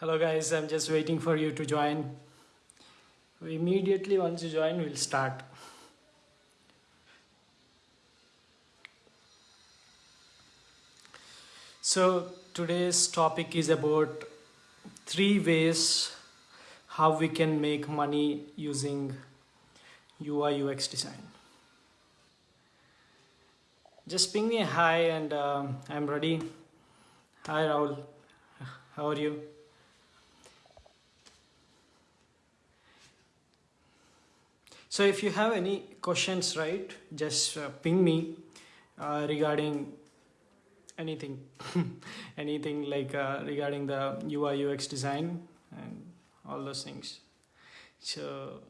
Hello guys, I'm just waiting for you to join. Immediately once you join, we'll start. So today's topic is about three ways how we can make money using UI UX design. Just ping me a hi and um, I'm ready. Hi Rahul, how are you? So if you have any questions, right, just uh, ping me uh, regarding anything, anything like uh, regarding the UI UX design and all those things. So,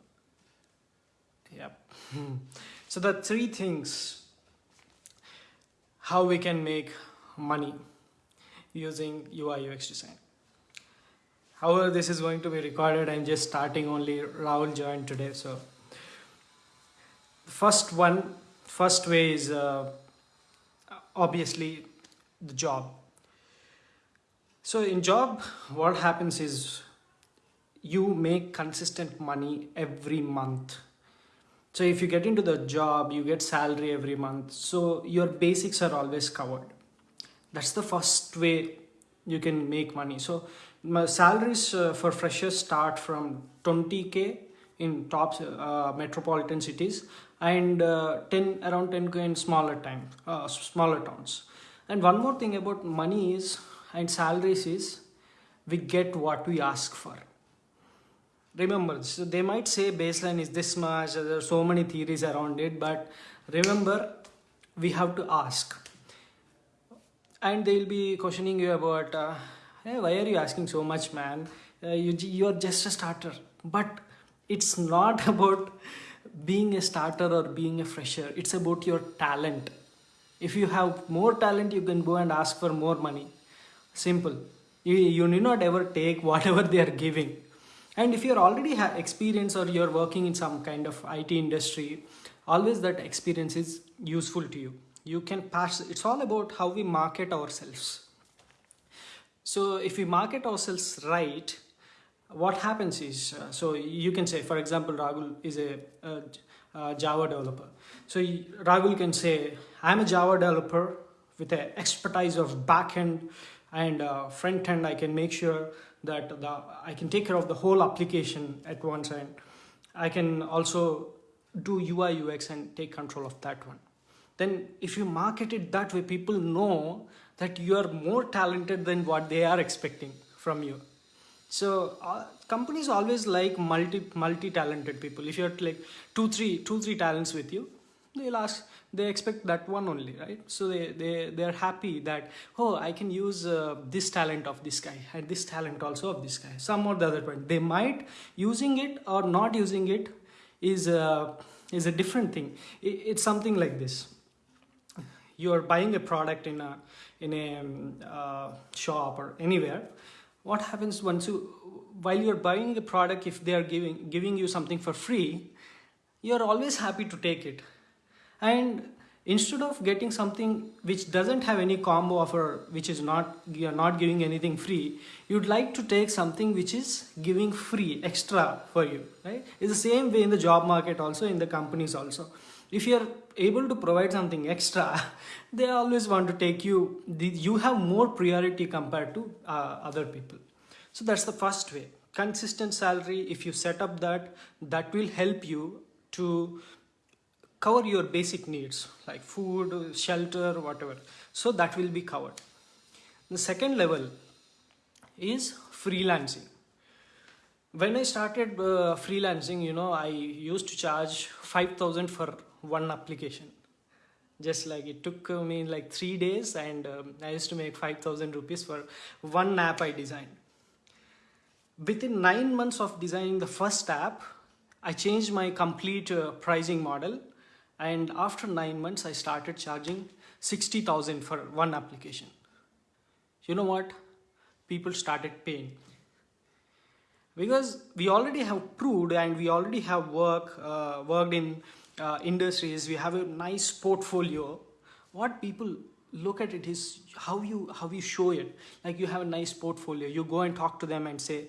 yep. so the three things how we can make money using UI UX design. However, this is going to be recorded. I'm just starting only Rahul joined today, so first one first way is uh, obviously the job. So in job what happens is you make consistent money every month. So if you get into the job you get salary every month. So your basics are always covered. That's the first way you can make money. So my salaries uh, for freshers start from 20k in top uh, metropolitan cities and uh, 10 around 10k in smaller time uh, smaller towns. And one more thing about money is and salaries is we get what we ask for. Remember so they might say baseline is this much there are so many theories around it but remember we have to ask. And they'll be questioning you about uh, hey, why are you asking so much man? Uh, you, you're just a starter. But it's not about being a starter or being a fresher it's about your talent. If you have more talent you can go and ask for more money. Simple. You, you need not ever take whatever they are giving. And if you're already have experience or you're working in some kind of IT industry always that experience is useful to you. You can pass it's all about how we market ourselves. So if we market ourselves right what happens is, uh, so you can say, for example, Rahul is a, a, a Java developer. So Rahul can say, I'm a Java developer with an expertise of backend and uh, front end. I can make sure that the, I can take care of the whole application at once and I can also do UI UX and take control of that one. Then if you market it that way, people know that you are more talented than what they are expecting from you so uh, companies always like multi multi talented people. If you have like two three two three talents with you they'll ask they expect that one only right? So they they they're happy that oh i can use uh, this talent of this guy and this talent also of this guy some or the other point. They might using it or not using it is a is a different thing. It, it's something like this. You're buying a product in a in a um, uh, shop or anywhere what happens once you while you're buying the product if they are giving giving you something for free you're always happy to take it. And instead of getting something which doesn't have any combo offer which is not you're not giving anything free you'd like to take something which is giving free extra for you right? It's the same way in the job market also in the companies also if you're able to provide something extra they always want to take you you have more priority compared to uh, other people. So that's the first way. Consistent salary if you set up that that will help you to cover your basic needs like food shelter whatever. So that will be covered. The second level is freelancing. When i started uh, freelancing you know i used to charge 5000 for one application just like it took me like three days and um, I used to make 5000 rupees for one app I designed. Within nine months of designing the first app, I changed my complete uh, pricing model and after nine months I started charging 60,000 for one application. You know what? People started paying because we already have proved and we already have work uh, worked in uh, industries, we have a nice portfolio. What people look at it is how you how you show it. Like you have a nice portfolio. You go and talk to them and say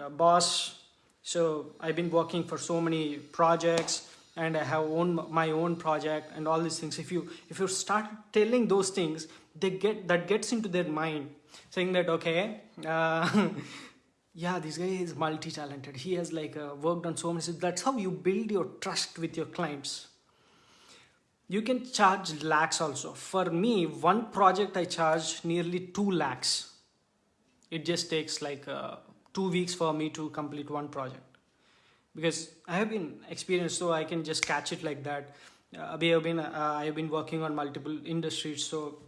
uh, boss so i've been working for so many projects and i have own my own project and all these things. If you if you start telling those things they get that gets into their mind saying that okay uh, yeah this guy is multi-talented. He has like uh, worked on so many that's how you build your trust with your clients. You can charge lakhs also. For me one project i charge nearly 2 lakhs. It just takes like uh, two weeks for me to complete one project. Because i have been experienced so i can just catch it like that. Uh, we have been uh, i have been working on multiple industries so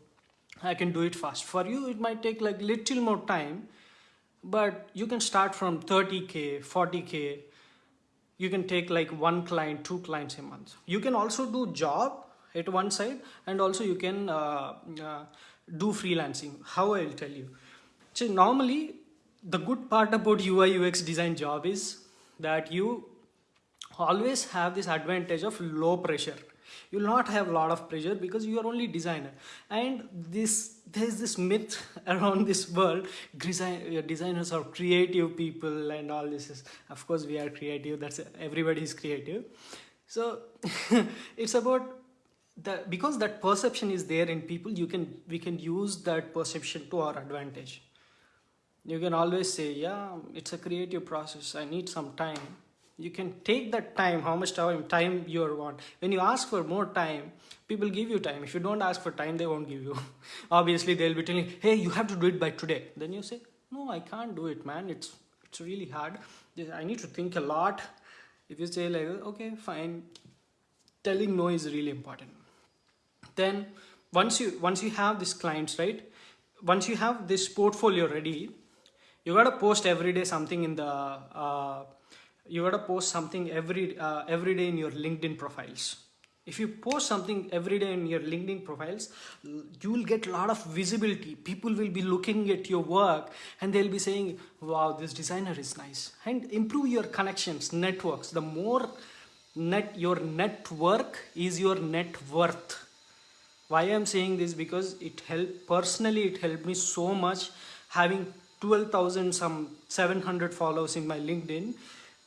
i can do it fast. For you it might take like little more time but you can start from 30k 40k you can take like one client two clients a month. You can also do job at one side and also you can uh, uh, do freelancing. How i'll tell you. So normally the good part about ui ux design job is that you always have this advantage of low pressure you will not have a lot of pressure because you are only designer. And this there's this myth around this world. Uh, designers are creative people and all this is of course we are creative. That's everybody is creative. So it's about the, because that perception is there in people you can we can use that perception to our advantage. You can always say yeah it's a creative process. I need some time you can take that time how much time time you want. When you ask for more time people give you time. If you don't ask for time they won't give you. Obviously they'll be telling hey you have to do it by today. Then you say no i can't do it man. It's it's really hard. I need to think a lot. If you say like okay fine. Telling no is really important. Then once you once you have these clients right once you have this portfolio ready you gotta post every day something in the uh, you gotta post something every uh, every day in your linkedin profiles. If you post something every day in your linkedin profiles you will get a lot of visibility. People will be looking at your work and they'll be saying wow this designer is nice. And improve your connections networks. The more net your network is your net worth. Why i'm saying this? Because it helped personally it helped me so much having 12000 some 700 followers in my linkedin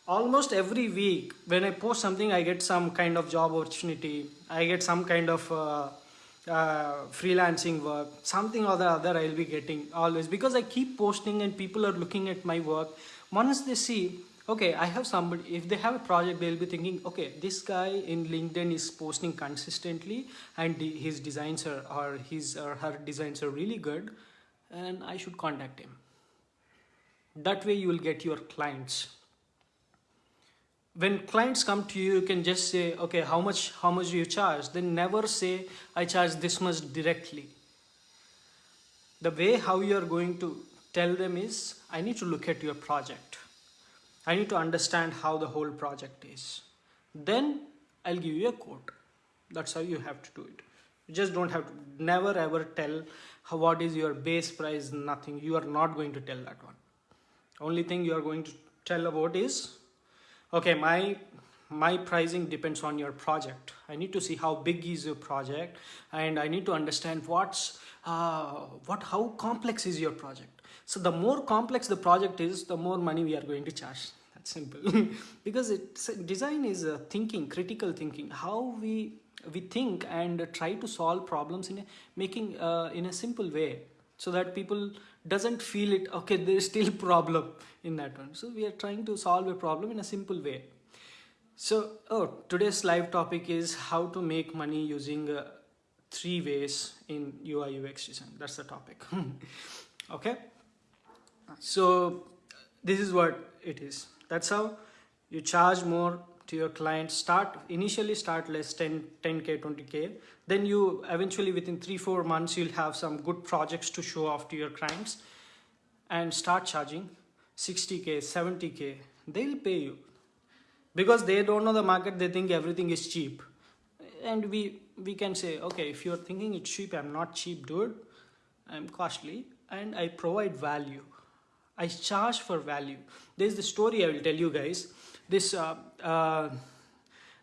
almost every week when i post something i get some kind of job opportunity. I get some kind of uh, uh, freelancing work. Something or the other i'll be getting always. Because i keep posting and people are looking at my work. Once they see okay i have somebody if they have a project they'll be thinking okay this guy in linkedin is posting consistently and his designs are or his or her designs are really good and i should contact him. That way you will get your clients when clients come to you you can just say okay how much how much do you charge then never say i charge this much directly the way how you are going to tell them is i need to look at your project I need to understand how the whole project is. Then I'll give you a quote. That's how you have to do it. You just don't have to never ever tell how, what is your base price, nothing. You are not going to tell that one. Only thing you are going to tell about is okay, my my pricing depends on your project. I need to see how big is your project and I need to understand what's uh, what how complex is your project so the more complex the project is, the more money we are going to charge. That's simple. because it's, design is a thinking, critical thinking, how we we think and try to solve problems in a making uh, in a simple way so that people doesn't feel it. Okay there is still problem in that one. So we are trying to solve a problem in a simple way. So oh today's live topic is how to make money using uh, three ways in ui ux design. That's the topic. Okay? So this is what it is. That's how you charge more to your client start initially start less 10 10k 20k then you eventually within three four months you'll have some good projects to show off to your clients and start charging 60k 70k they'll pay you. Because they don't know the market they think everything is cheap. And we we can say okay if you're thinking it's cheap i'm not cheap dude. I'm costly and i provide value. I charge for value. There's the story I will tell you guys. This uh, uh,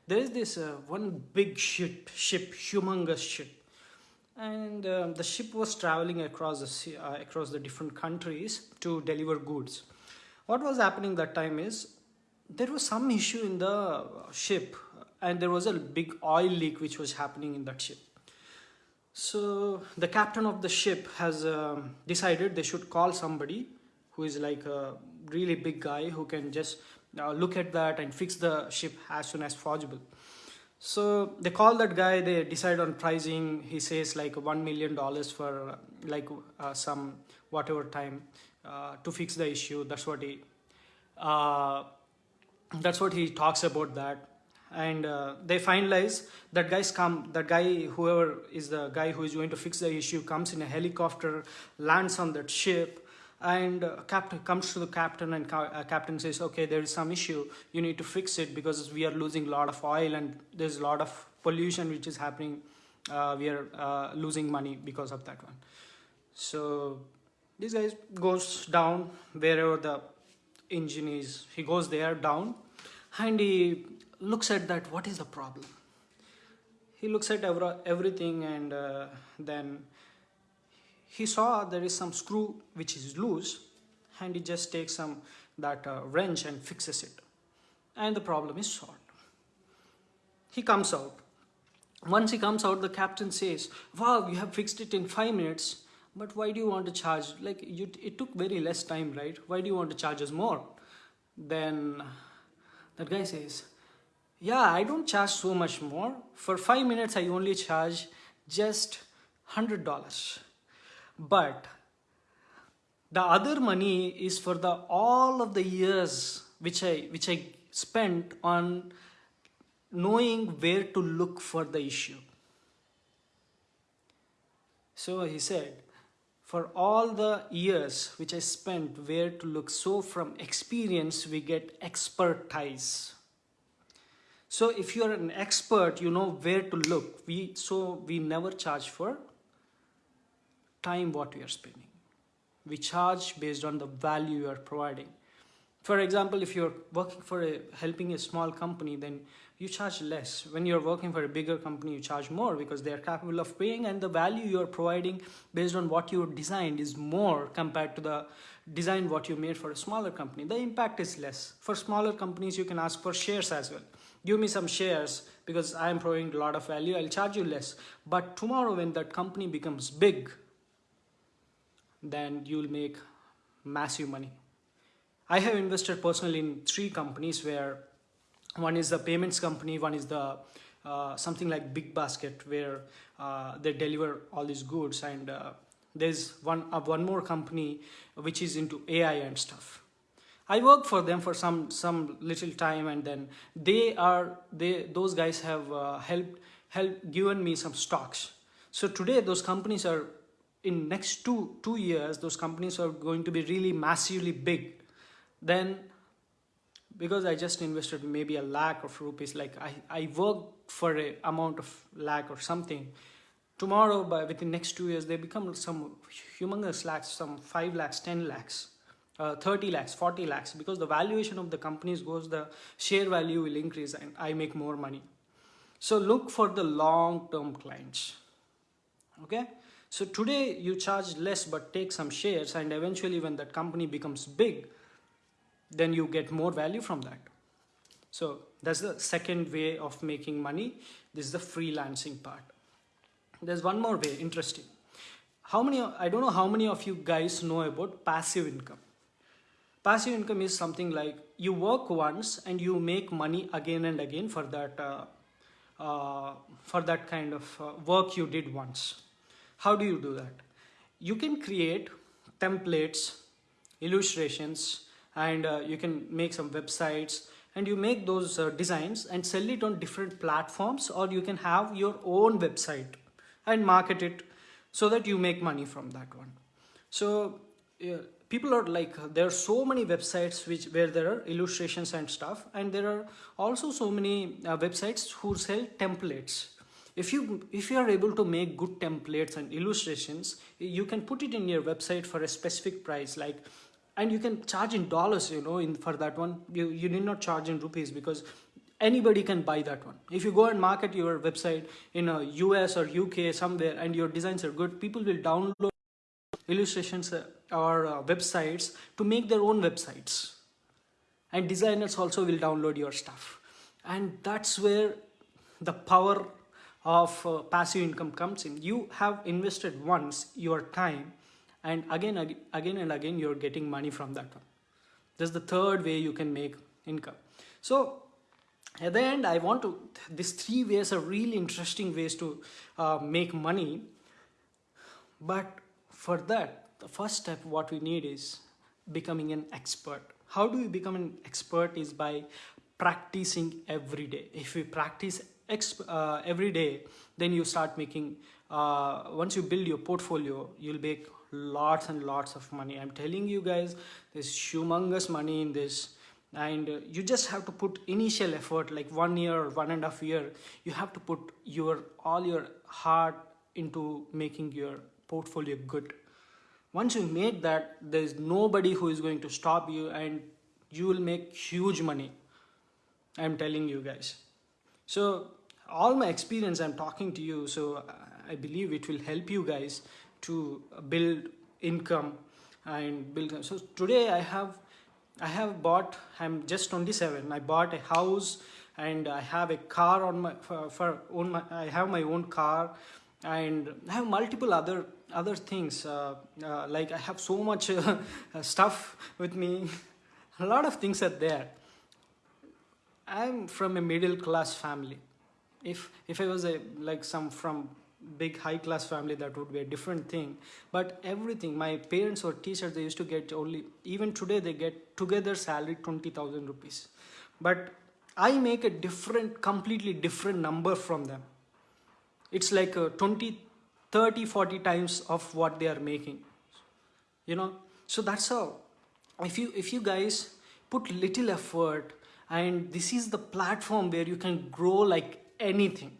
there is this uh, one big ship, ship, humongous ship, and um, the ship was traveling across the uh, across the different countries to deliver goods. What was happening that time is there was some issue in the ship and there was a big oil leak which was happening in that ship. So the captain of the ship has um, decided they should call somebody who is like a really big guy who can just uh, look at that and fix the ship as soon as possible. So they call that guy they decide on pricing. He says like one million dollars for like uh, some whatever time uh, to fix the issue. That's what he uh, that's what he talks about that. And uh, they finalize that guys come that guy whoever is the guy who is going to fix the issue comes in a helicopter lands on that ship and uh, captain comes to the captain and ca uh, captain says okay there is some issue. You need to fix it because we are losing a lot of oil and there's a lot of pollution which is happening. Uh, we are uh, losing money because of that one. So this guy goes down wherever the engine is. He goes there down and he looks at that what is the problem? He looks at every, everything and uh, then he saw there is some screw which is loose and he just takes some that uh, wrench and fixes it. And the problem is solved. He comes out. Once he comes out the captain says wow you have fixed it in five minutes but why do you want to charge? Like you it took very less time right? Why do you want to charge us more? Then that guy says yeah i don't charge so much more. For five minutes i only charge just hundred dollars but the other money is for the all of the years which i which i spent on knowing where to look for the issue. So he said for all the years which i spent where to look so from experience we get expertise. So if you are an expert you know where to look. We so we never charge for time what we are spending. We charge based on the value you are providing. For example, if you're working for a, helping a small company, then you charge less. When you're working for a bigger company, you charge more because they are capable of paying and the value you're providing based on what you designed is more compared to the design what you made for a smaller company. The impact is less. For smaller companies, you can ask for shares as well. Give me some shares because I'm providing a lot of value, I'll charge you less. But tomorrow when that company becomes big, then you'll make massive money. I have invested personally in three companies where one is the payments company, one is the uh, something like Big Basket where uh, they deliver all these goods and uh, there's one uh, one more company which is into AI and stuff. I worked for them for some some little time and then they are they those guys have uh, helped helped given me some stocks. So today those companies are in next two two years those companies are going to be really massively big. Then because I just invested maybe a lakh of rupees like I, I worked for a amount of lakh or something. Tomorrow by within next two years they become some humongous lakhs some 5 lakhs 10 lakhs uh, 30 lakhs 40 lakhs. Because the valuation of the companies goes the share value will increase and I make more money. So look for the long term clients. Okay so today you charge less but take some shares and eventually when that company becomes big, then you get more value from that. So that's the second way of making money. This is the freelancing part. There's one more way, interesting. How many, I don't know how many of you guys know about passive income. Passive income is something like you work once and you make money again and again for that, uh, uh, for that kind of uh, work you did once. How do you do that? You can create templates, illustrations, and uh, you can make some websites and you make those uh, designs and sell it on different platforms or you can have your own website and market it so that you make money from that one. So uh, people are like there are so many websites which where there are illustrations and stuff and there are also so many uh, websites who sell templates if you if you are able to make good templates and illustrations you can put it in your website for a specific price like and you can charge in dollars you know in for that one. You you need not charge in rupees because anybody can buy that one. If you go and market your website in a us or uk somewhere and your designs are good people will download illustrations uh, or uh, websites to make their own websites. And designers also will download your stuff. And that's where the power of uh, passive income comes in. You have invested once your time and again again and again you're getting money from that one. That's the third way you can make income. So at the end i want to these three ways are really interesting ways to uh, make money. But for that the first step what we need is becoming an expert. How do we become an expert is by practicing every day. If we practice uh, every day then you start making uh, once you build your portfolio you'll make lots and lots of money. I'm telling you guys there's humongous money in this and you just have to put initial effort like one year or one and a half year you have to put your all your heart into making your portfolio good. Once you make that there's nobody who is going to stop you and you will make huge money. I'm telling you guys. So all my experience i'm talking to you so i believe it will help you guys to build income and build so today i have i have bought i'm just 27 i bought a house and i have a car on my for, for own my i have my own car and i have multiple other other things uh, uh, like i have so much uh, stuff with me. A lot of things are there. I'm from a middle class family if if i was a like some from big high class family that would be a different thing. But everything my parents or teachers they used to get only even today they get together salary 20000 rupees. But i make a different completely different number from them. It's like uh, 20 30 40 times of what they are making. You know? So that's how if you if you guys put little effort and this is the platform where you can grow like anything.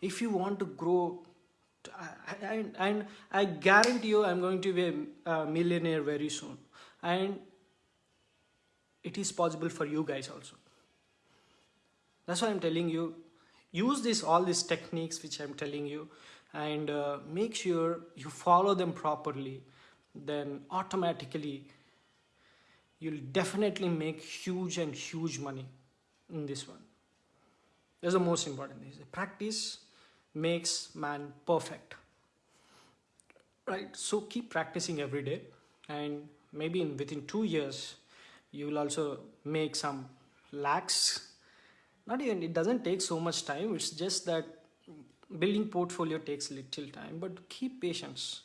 If you want to grow and, I guarantee you I'm going to be a millionaire very soon. And it is possible for you guys also. That's why I'm telling you use this all these techniques which I'm telling you and uh, make sure you follow them properly then automatically you'll definitely make huge and huge money in this one that's the most important thing. Practice makes man perfect. Right? So keep practicing every day and maybe in within two years you will also make some lakhs. Not even it doesn't take so much time. It's just that building portfolio takes little time, but keep patience.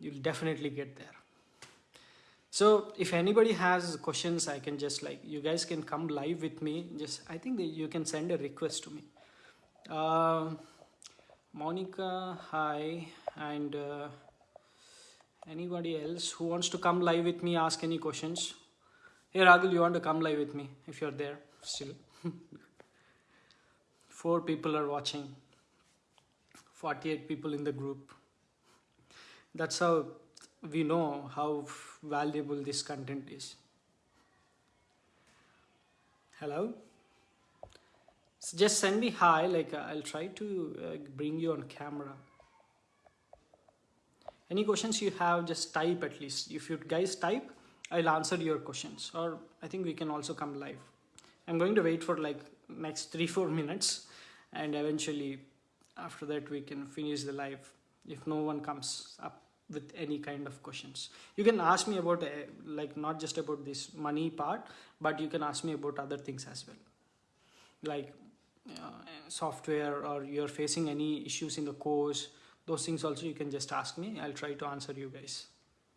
You'll definitely get there so if anybody has questions i can just like you guys can come live with me. Just i think you can send a request to me. Uh, monica hi and uh, anybody else who wants to come live with me ask any questions? Hey ragul you want to come live with me if you're there still? Four people are watching. 48 people in the group. That's how we know how valuable this content is. Hello? So just send me hi, like uh, I'll try to uh, bring you on camera. Any questions you have, just type at least. If you guys type, I'll answer your questions or I think we can also come live. I'm going to wait for like next three, four minutes and eventually after that we can finish the live if no one comes up with any kind of questions. You can ask me about uh, like not just about this money part but you can ask me about other things as well. Like uh, software or you're facing any issues in the course those things also you can just ask me. I'll try to answer you guys.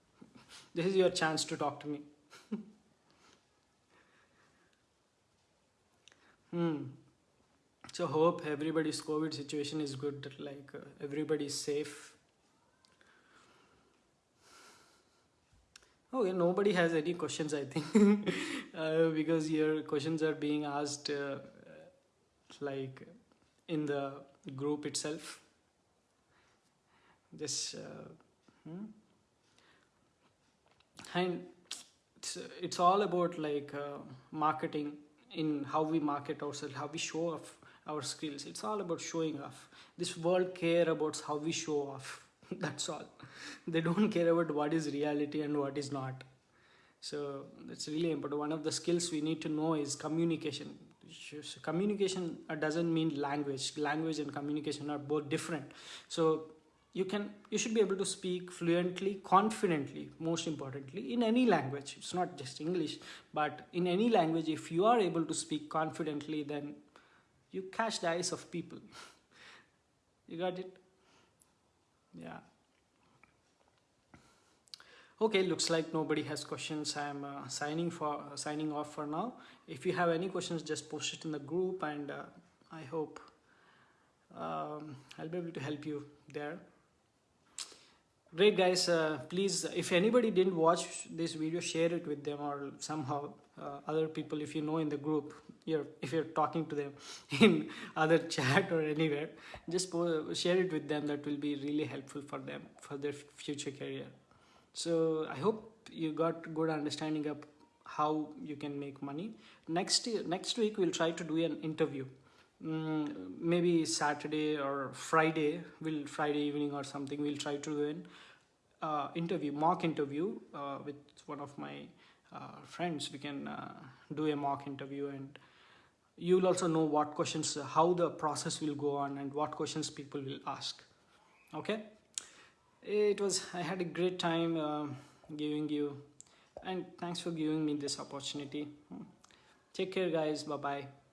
This is your chance to talk to me. Hmm. So hope everybody's covid situation is good like uh, everybody's safe Okay, nobody has any questions, I think, uh, because your questions are being asked uh, like in the group itself. This, uh, hmm? and it's, it's all about like uh, marketing in how we market ourselves how we show off our skills it's all about showing off this world care about how we show off that's all. They don't care about what is reality and what is not. So that's really important. One of the skills we need to know is communication. Communication uh, doesn't mean language. Language and communication are both different. So you can you should be able to speak fluently confidently most importantly in any language. It's not just english. But in any language if you are able to speak confidently then you catch the eyes of people. You got it yeah. Okay looks like nobody has questions. I'm uh, signing for uh, signing off for now. If you have any questions just post it in the group and uh, i hope um, i'll be able to help you there. Great guys. Uh, please if anybody didn't watch this video share it with them or somehow uh, other people if you know in the group you're if you're talking to them in other chat or anywhere just share it with them. That will be really helpful for them for their future career. So i hope you got good understanding of how you can make money. Next next week we'll try to do an interview. Mm, maybe Saturday or Friday, will Friday evening or something, we'll try to do an uh, interview, mock interview uh, with one of my friends. We can uh, do a mock interview and you'll also know what questions, how the process will go on and what questions people will ask. Okay. It was, I had a great time uh, giving you and thanks for giving me this opportunity. Take care guys. Bye-bye.